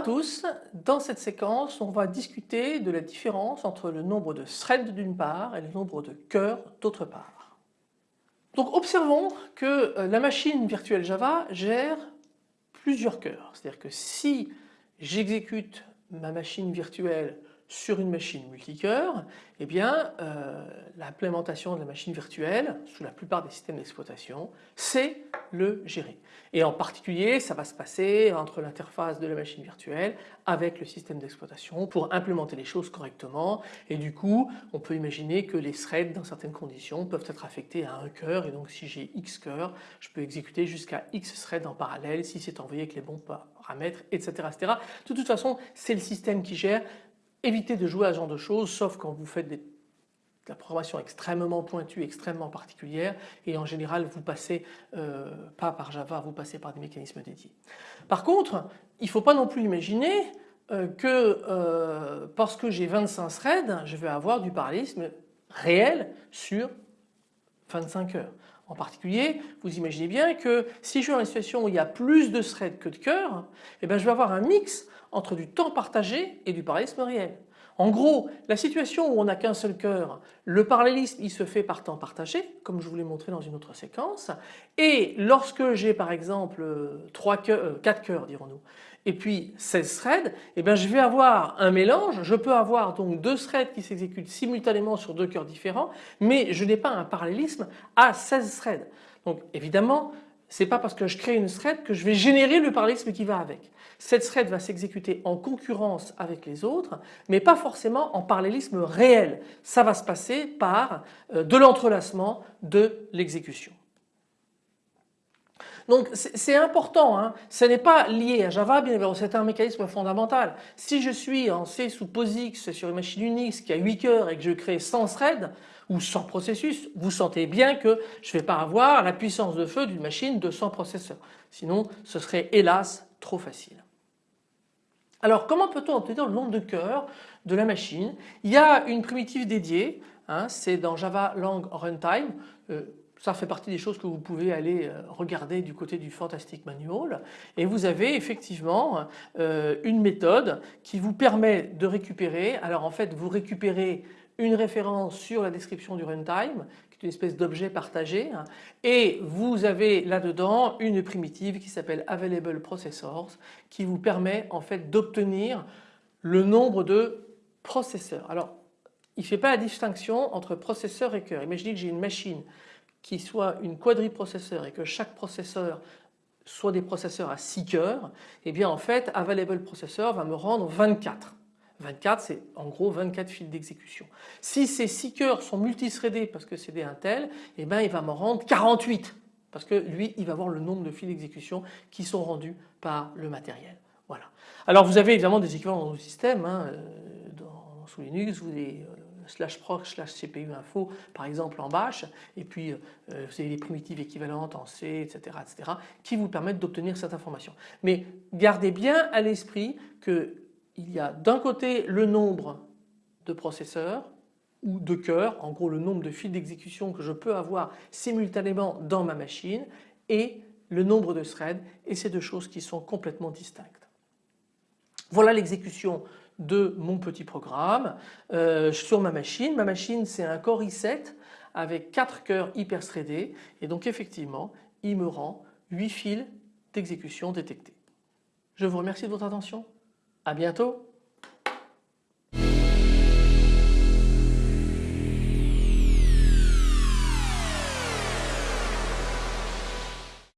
tous, dans cette séquence on va discuter de la différence entre le nombre de threads d'une part et le nombre de cœurs d'autre part. Donc observons que euh, la machine virtuelle Java gère plusieurs cœurs, c'est-à-dire que si j'exécute ma machine virtuelle sur une machine multicœur, eh bien euh, l'implémentation de la machine virtuelle sous la plupart des systèmes d'exploitation c'est le gérer. Et en particulier ça va se passer entre l'interface de la machine virtuelle avec le système d'exploitation pour implémenter les choses correctement et du coup on peut imaginer que les threads dans certaines conditions peuvent être affectés à un cœur et donc si j'ai X cœurs je peux exécuter jusqu'à X threads en parallèle si c'est envoyé avec les bons paramètres etc. etc. De toute façon c'est le système qui gère Évitez de jouer à ce genre de choses sauf quand vous faites des, de la programmation extrêmement pointue, extrêmement particulière et en général vous passez euh, pas par Java, vous passez par des mécanismes dédiés. Par contre, il ne faut pas non plus imaginer euh, que euh, parce que j'ai 25 threads, je vais avoir du parallélisme réel sur 25 heures. En particulier, vous imaginez bien que si je suis dans une situation où il y a plus de threads que de cœurs, eh bien je vais avoir un mix entre du temps partagé et du parallélisme réel. En gros, la situation où on n'a qu'un seul cœur, le parallélisme il se fait par temps partagé, comme je vous l'ai montré dans une autre séquence, et lorsque j'ai par exemple 3 cœurs, 4 cœurs dirons-nous, et puis 16 threads, eh bien je vais avoir un mélange, je peux avoir donc deux threads qui s'exécutent simultanément sur deux cœurs différents, mais je n'ai pas un parallélisme à 16 threads. Donc évidemment, c'est pas parce que je crée une thread que je vais générer le parallélisme qui va avec. Cette thread va s'exécuter en concurrence avec les autres mais pas forcément en parallélisme réel. Ça va se passer par euh, de l'entrelacement de l'exécution. Donc c'est important, hein. ce n'est pas lié à Java, bien évidemment, c'est un mécanisme fondamental. Si je suis en C sous POSIX sur une machine Unix qui a 8 cœurs et que je crée 100 threads ou 100 processus, vous sentez bien que je ne vais pas avoir la puissance de feu d'une machine de 100 processeurs. Sinon ce serait hélas trop facile. Alors comment peut-on obtenir le nombre de cœurs de la machine? Il y a une primitive dédiée, hein, c'est dans Java Lang Runtime. Euh, ça fait partie des choses que vous pouvez aller euh, regarder du côté du Fantastic Manual et vous avez effectivement euh, une méthode qui vous permet de récupérer. Alors en fait vous récupérez une référence sur la description du runtime qui est une espèce d'objet partagé et vous avez là-dedans une primitive qui s'appelle available processors qui vous permet en fait d'obtenir le nombre de processeurs. Alors il ne fait pas la distinction entre processeur et cœur. Imaginez que j'ai une machine qui soit une quadriprocesseur et que chaque processeur soit des processeurs à 6 cœurs, et eh bien en fait Available Processor va me rendre 24. 24 c'est en gros 24 fils d'exécution. Si ces 6 cœurs sont multithreadés parce que c'est des Intel, et eh bien il va me rendre 48 parce que lui il va voir le nombre de fils d'exécution qui sont rendus par le matériel. Voilà. Alors vous avez évidemment des équivalents dans nos systèmes, hein, euh, sous Linux, vous avez euh, slash proc slash cpu info par exemple en bash et puis euh, vous avez les primitives équivalentes en C etc etc qui vous permettent d'obtenir cette information. Mais gardez bien à l'esprit qu'il y a d'un côté le nombre de processeurs ou de cœurs, en gros le nombre de fils d'exécution que je peux avoir simultanément dans ma machine et le nombre de threads et ces deux choses qui sont complètement distinctes. Voilà l'exécution de mon petit programme euh, sur ma machine. Ma machine c'est un Core i7 avec 4 cœurs hyper threadés et donc effectivement il me rend 8 fils d'exécution détectés. Je vous remercie de votre attention. À bientôt.